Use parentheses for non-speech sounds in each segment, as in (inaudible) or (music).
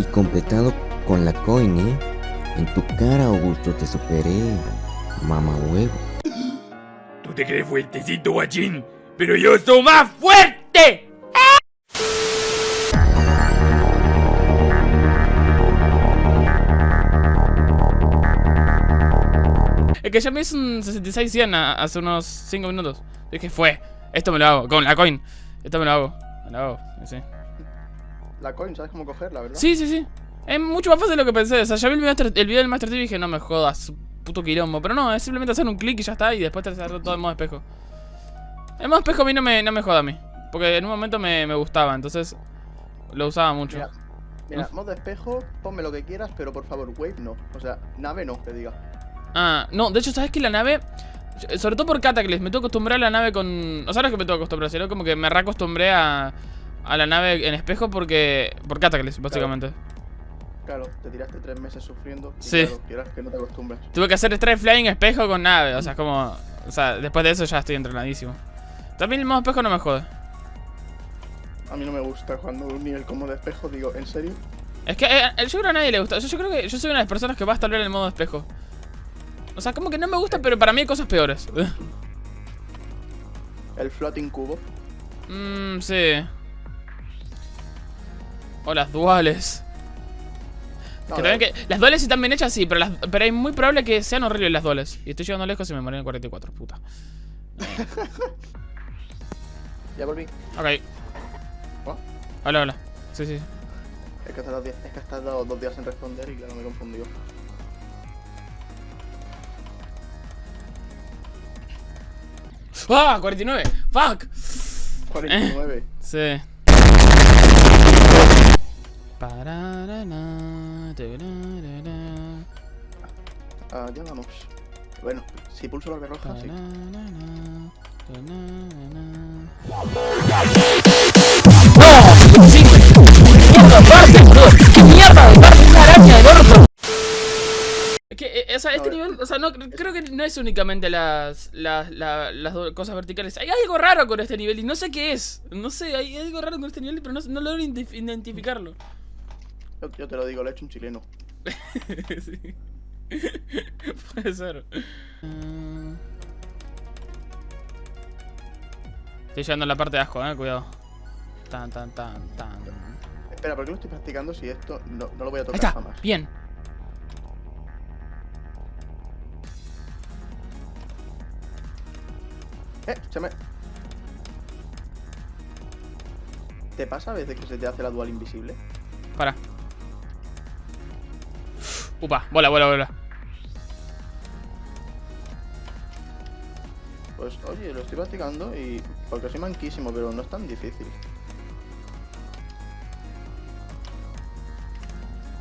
Y completado con la coin, ¿eh? En tu cara, Augusto, te superé. Mamá huevo. Tú te crees fuertecito, guachín, pero yo soy más fuerte. Es que ya me hizo un 66 100 hace unos 5 minutos. Dije, fue. Esto me lo hago. Con la coin. Esto me lo hago. Me lo hago. Sí. La coin, ¿sabes cómo cogerla, verdad? Sí, sí, sí. Es mucho más fácil de lo que pensé. O sea, ya vi el video, el video del Master Chief y dije, no me jodas, puto quilombo. Pero no, es simplemente hacer un clic y ya está. Y después te hacer todo en modo espejo. El modo espejo a mí no me, no me joda a mí. Porque en un momento me, me gustaba, entonces lo usaba mucho. Mira, mira, modo espejo, ponme lo que quieras, pero por favor, wave no. O sea, nave no, que diga. Ah, no, de hecho, ¿sabes que la nave... Sobre todo por Cataclysm, me tengo que acostumbrar a la nave con... O sea, no es que me tengo que acostumbrar, sino como que me reacostumbré a, a la nave en espejo porque... Por Cataclysm, básicamente. Claro, te tiraste tres meses sufriendo y Sí. claro, quieras que no te acostumbres. Tuve que hacer strike flying espejo con nave, o sea, es como... O sea, después de eso ya estoy entrenadísimo. También el modo espejo no me jode. A mí no me gusta cuando un nivel como de espejo, digo, ¿en serio? Es que eh, yo creo que a nadie le gusta. Yo, yo creo que yo soy una de las personas que va a estar en el modo espejo. O sea, como que no me gusta, pero para mí hay cosas peores. El floating cubo. Mmm, (laughs) sí. O las duales. No, que que, las duales están bien hechas, sí, pero, las, pero es muy probable que sean horribles las duales. Y estoy llegando lejos y me morí en 44, puta. (laughs) Ya volví. Ok. ¿Oh? Hola, hola. Sí, sí. Es que, has diez- es que has tardado dos días en responder y claro, me he confundido. ¡Ah! 49. ¡Fuck! 49. (laughs) Sí. Ah, ya vamos. Bueno, si pulso la roja, sí. pararana, turarara. Es que, eh, o sea, este No, nivel, o sea, no, creo que no es únicamente las, las, la- las do- cosas verticales. Hay algo raro con este nivel y no sé qué es. No sé, hay algo raro con este nivel, pero no, no logro identif- identificarlo. Yo, yo te lo digo, lo ha hecho un chileno. (laughs) sí. (laughs) Puede ser. Mm. Estoy llegando a la parte de asco, eh, cuidado. Tan, tan, tan, tan. Espera, ¿por qué lo estoy practicando si esto no, no lo voy a Ahí tocar está, jamás? bien. Eh, se me... ¿Te pasa a veces que se te hace la dual invisible? Para. Upa, bola, bola, bola. Pues oye, lo estoy practicando y... Porque soy manquísimo, pero no es tan difícil.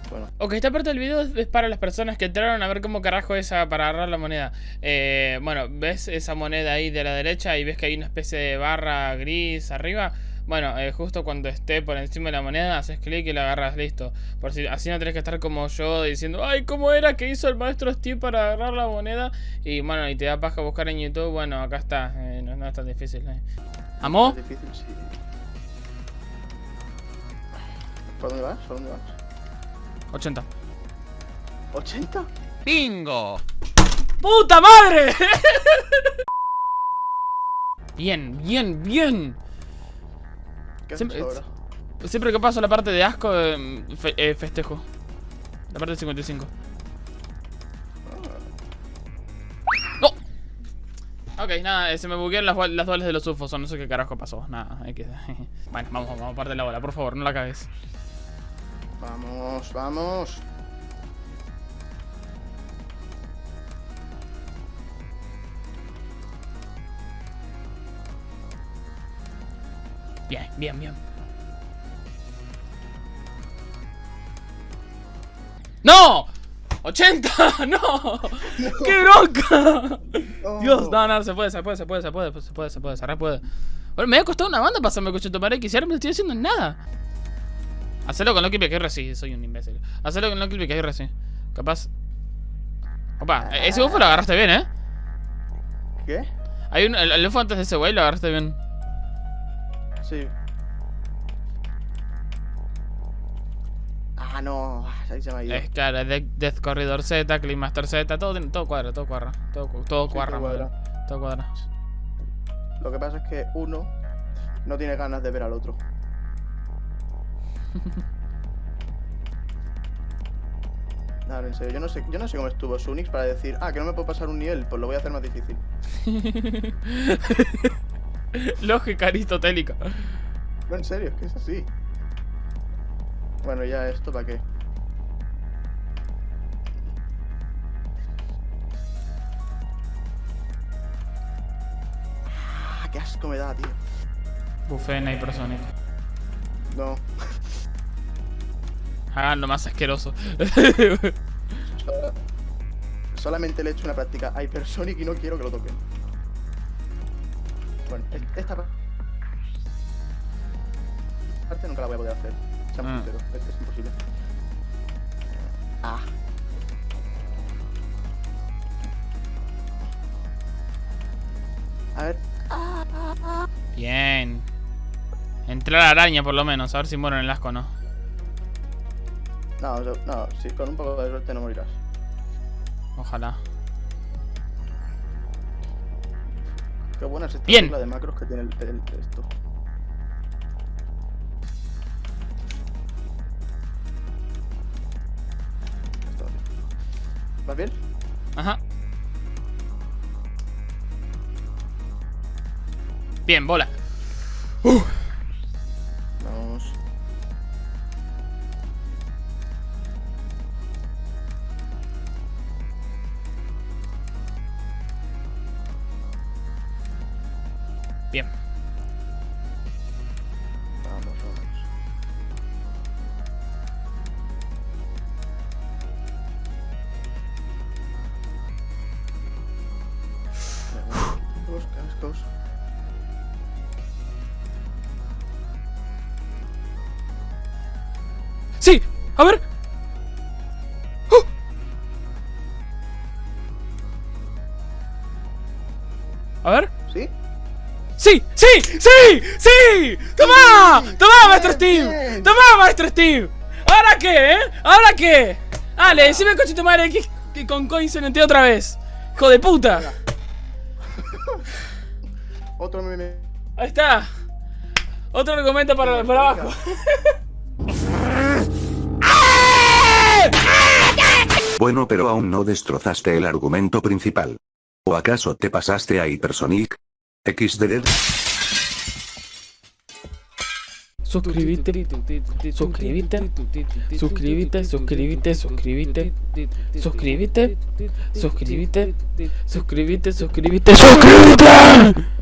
Bueno, Ok, esta parte del video es para las personas que entraron a ver cómo carajo es para agarrar la moneda. Eh, bueno, ves esa moneda ahí de la derecha y ves que hay una especie de barra gris arriba. Bueno, eh, justo cuando esté por encima de la moneda, haces clic y la agarras, listo. Por si así no tenés que estar como yo diciendo, ay, ¿cómo era que hizo el maestro Steve para agarrar la moneda? Y bueno, y te da paja buscar en YouTube, bueno, acá está, eh, no, no es tan difícil. eh. ¿Amó? es difícil, sí. ¿Por dónde vas? ¿Por dónde vas? 80. ¿80? ¡Puta madre! (laughs) bien, bien, bien. ¿Qué haces Siempre- ahora? Siempre que paso la parte de asco, eh, fe- eh, festejo. La parte del 55. ¡No! Ok, nada, eh, se me buguearon las, las duales de los UFOs, no sé qué carajo pasó. Nada, hay que... (laughs) bueno, vamos, vamos, parte de la bola, por favor, no la cagues. Vamos, vamos. Bien, bien, bien. ¡No! ¡80! (laughs) ¡No! ¡Qué bronca! Dios, no, no, se puede, se puede, se puede, se puede, se puede, se puede, se re puede. Bueno, me ha costado una banda pasarme con X y ahora me lo estoy haciendo en nada. Hacelo con Lucky PKR, sí, soy un imbécil. Hacelo con Lucky PKR, sí. Capaz. Opa, e- ese UFO lo agarraste bien, ¿eh? ¿Qué? Hay un, el, el UFO antes de ese güey lo agarraste bien. Sí. Ah, no. Ahí se me ha ido. Es claro, es de- Death Corridor Z, Climaster Z, todo, todo cuadra, todo cuadra. Todo, Sí, cuadra. todo cuadra. Lo que pasa es que uno no tiene ganas de ver al otro. (laughs) No, en serio, yo no sé, yo no sé cómo estuvo Sunix para decir, ah, que no me puedo pasar un nivel, pues lo voy a hacer más difícil. (laughs) Lógica aristotélica. No, en serio, es que es así. Bueno, ya esto para qué. Ah, qué asco me da, tío. Bufena y Prosonic. No, Hagan lo más asqueroso. so- solamente le he hecho una práctica a Hypersonic y no quiero que lo toquen. Bueno, es- esta pa- parte nunca la voy a poder hacer. Seamos Ah. sinceros, es, es imposible. Ah. A ver, Bien. Entré a la araña por lo menos, a ver si muero en el asco o no. no, sea, no, sí, con un poco de suerte no morirás. Ojalá. Qué buena es esta Bien. de macros que tiene el, el- esto. Va bien. Ajá. Bien, bola. Vamos. Bien. Vamos, vamos. Los cascos. ¡Sí! A ver. ¡Oh! A ver. ¿Sí? ¡Sí! ¡Sí! ¡Sí! ¡Sí! ¡Toma! ¡Toma, maestro Steve! ¡Toma, maestro Steve! ¿Ahora qué, eh? ¿Ahora qué? Dale, decime coche madre que, que con coin se metió otra vez. ¡Hijo de puta! (laughs) Otro meme. Ahí está. Otro argumento para, para abajo. (laughs) Bueno, pero aún no destrozaste el argumento principal. ¿O acaso te pasaste a Hypersonic? XD Suscríbete, suscríbete, suscríbete, suscríbete, suscríbete, suscríbete, suscríbete, suscríbete, suscríbete, suscríbete.